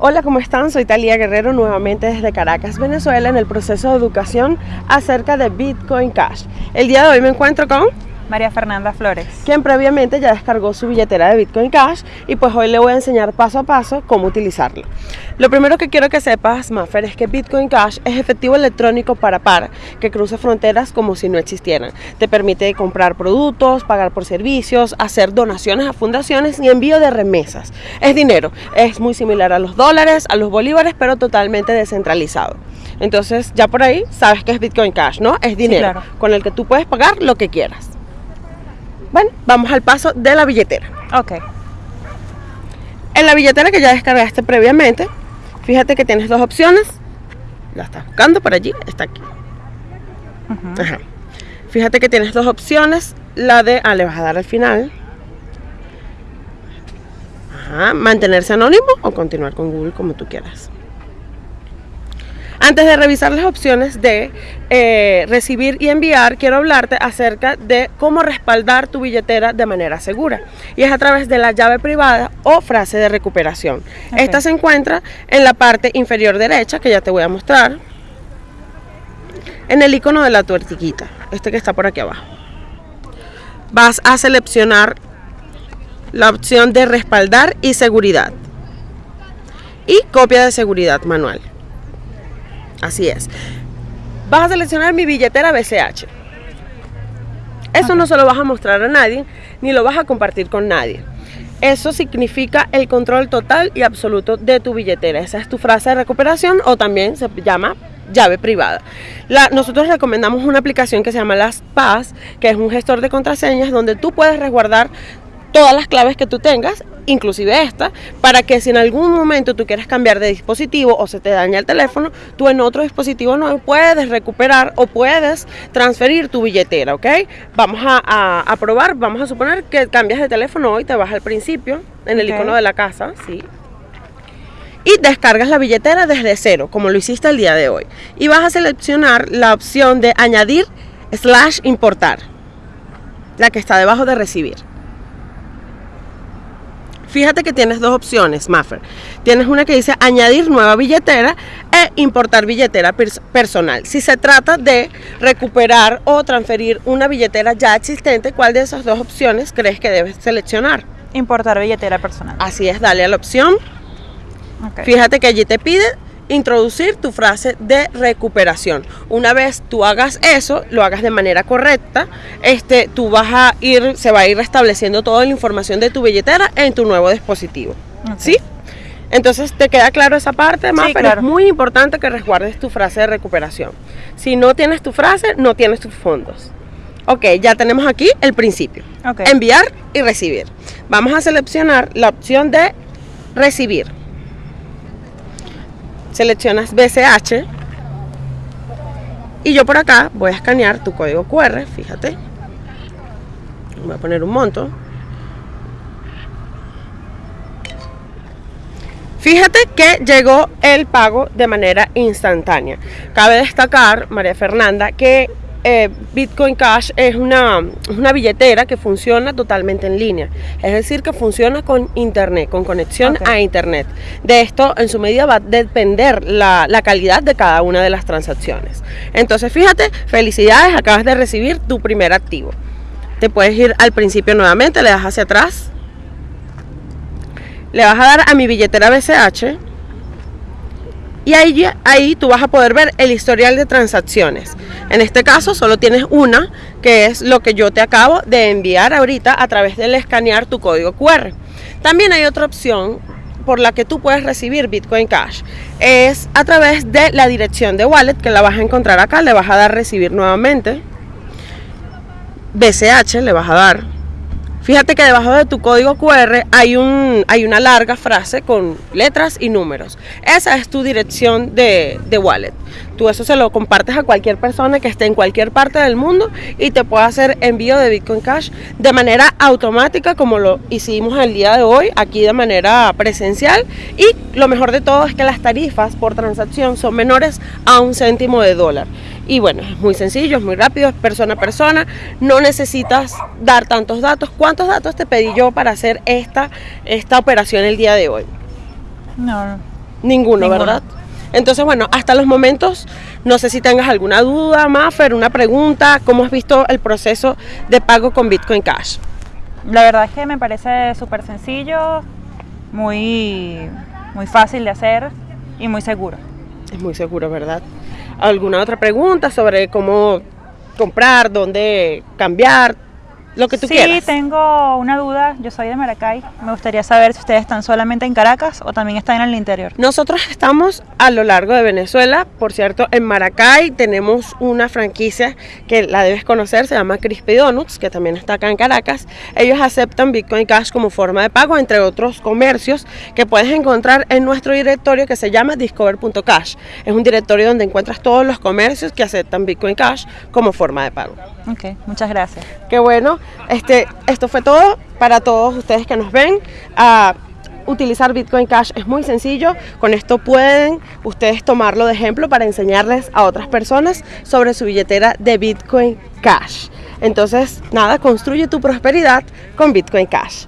Hola, ¿cómo están? Soy Talía Guerrero nuevamente desde Caracas, Venezuela, en el proceso de educación acerca de Bitcoin Cash. El día de hoy me encuentro con María Fernanda Flores. Quien previamente ya descargó su billetera de Bitcoin Cash y pues hoy le voy a enseñar paso a paso cómo utilizarlo. Lo primero que quiero que sepas, Maffer, es que Bitcoin Cash es efectivo electrónico para par, que cruza fronteras como si no existieran. Te permite comprar productos, pagar por servicios, hacer donaciones a fundaciones y envío de remesas. Es dinero, es muy similar a los dólares, a los bolívares, pero totalmente descentralizado. Entonces ya por ahí sabes que es Bitcoin Cash, ¿no? Es dinero con el que tú puedes pagar lo que quieras. Bueno, vamos al paso de la billetera. Ok. En la billetera que ya descargaste previamente, fíjate que tienes dos opciones. La estás buscando por allí, está aquí. Ajá. Fíjate que tienes dos opciones. La de, ah, le vas a dar al final. Ajá, mantenerse anónimo o continuar con Google como tú quieras. Antes de revisar las opciones de eh, recibir y enviar, quiero hablarte acerca de cómo respaldar tu billetera de manera segura. Y es a través de la llave privada o frase de recuperación. Esta se encuentra en la parte inferior derecha, que ya te voy a mostrar, en el icono de la tuertiquita, este que está por aquí abajo. Vas a seleccionar la opción de respaldar y seguridad y copia de seguridad manual. Así es. Vas a seleccionar mi billetera BCH. Eso no se lo vas a mostrar a nadie, ni lo vas a compartir con nadie. Eso significa el control total y absoluto de tu billetera. Esa es tu frase de recuperación o también se llama llave privada. nosotros recomendamos una aplicación que se llama LastPass, que es un gestor de contraseñas donde tú puedes resguardar todas las claves que tú tengas, inclusive esta, para que si en algún momento tú quieres cambiar de dispositivo o se te daña el teléfono, tú en otro dispositivo no puedes recuperar o puedes transferir tu billetera, ¿ok? Vamos a, probar, vamos a suponer que cambias de teléfono hoy, te vas al principio, en el icono de la casa, ¿sí? y descargas la billetera desde cero, como lo hiciste el día de hoy. Y vas a seleccionar la opción de añadir slash importar, la que está debajo de recibir. Fíjate que tienes dos opciones, Maffer. Tienes una que dice añadir nueva billetera e importar billetera personal. Si se trata de recuperar o transferir una billetera ya existente, ¿cuál de esas dos opciones crees que debes seleccionar? Importar billetera personal. Así es, dale a la opción. Fíjate que allí te pide introducir tu frase de recuperación. Una vez tú hagas eso, lo hagas de manera correcta, este, tú vas a ir, se va a ir restableciendo toda la información de tu billetera en tu nuevo dispositivo. ¿Sí? Entonces, ¿te queda claro esa parte? Más, pero es muy importante que resguardes tu frase de recuperación. Si no tienes tu frase, no tienes tus fondos. Ok, ya tenemos aquí el principio. Enviar y recibir. Vamos a seleccionar la opción de recibir seleccionas BCH y yo por acá voy a escanear tu código QR, fíjate. Voy a poner un monto. Fíjate que llegó el pago de manera instantánea. Cabe destacar, María Fernanda, que eh, Bitcoin Cash es una, una, billetera que funciona totalmente en línea, es decir, que funciona con internet, con conexión a internet. De esto, en su medida, va a depender la, la, calidad de cada una de las transacciones. Entonces, fíjate, felicidades, acabas de recibir tu primer activo. Te puedes ir al principio nuevamente, le das hacia atrás, le vas a dar a mi billetera BCH y ahí, ahí tú vas a poder ver el historial de transacciones. En este caso solo tienes una, que es lo que yo te acabo de enviar ahorita a través del escanear tu código QR. También hay otra opción por la que tú puedes recibir Bitcoin Cash. Es a través de la dirección de wallet que la vas a encontrar acá, le vas a dar recibir nuevamente. BCH le vas a dar Fíjate que debajo de tu código QR hay, un, hay una larga frase con letras y números. Esa es tu dirección de, de, wallet. Tú eso se lo compartes a cualquier persona que esté en cualquier parte del mundo y te puede hacer envío de Bitcoin Cash de manera automática como lo hicimos el día de hoy, aquí de manera presencial. Y lo mejor de todo es que las tarifas por transacción son menores a un céntimo de dólar. Y bueno, es muy sencillo, es muy rápido, es persona a persona, no necesitas dar tantos datos. ¿Cuántos datos te pedí yo para hacer esta, esta operación el día de hoy? No, Ninguno, Ninguno. ¿verdad? Entonces, bueno, hasta los momentos, no sé si tengas alguna duda, Maffer, una pregunta, ¿cómo has visto el proceso de pago con Bitcoin Cash? La verdad es que me parece súper sencillo, muy, muy fácil de hacer y muy seguro. Es muy seguro, ¿verdad? ¿Alguna otra pregunta sobre cómo comprar, dónde cambiar, lo que tú sí, quieras? tengo una duda. Yo soy de Maracay. Me gustaría saber si ustedes están solamente en Caracas o también están en el interior. Nosotros estamos a lo largo de Venezuela, por cierto, en Maracay tenemos una franquicia que la debes conocer, se llama Crispy Donuts, que también está acá en Caracas. Ellos aceptan Bitcoin Cash como forma de pago, entre otros comercios que puedes encontrar en nuestro directorio que se llama discover.cash. Es un directorio donde encuentras todos los comercios que aceptan Bitcoin Cash como forma de pago. Ok, muchas gracias. Qué bueno. Este, esto fue todo para todos ustedes que nos ven. Ah, utilizar Bitcoin Cash es muy sencillo. Con esto pueden ustedes tomarlo de ejemplo para enseñarles a otras personas sobre su billetera de Bitcoin Cash. Entonces, nada, construye tu prosperidad con Bitcoin Cash.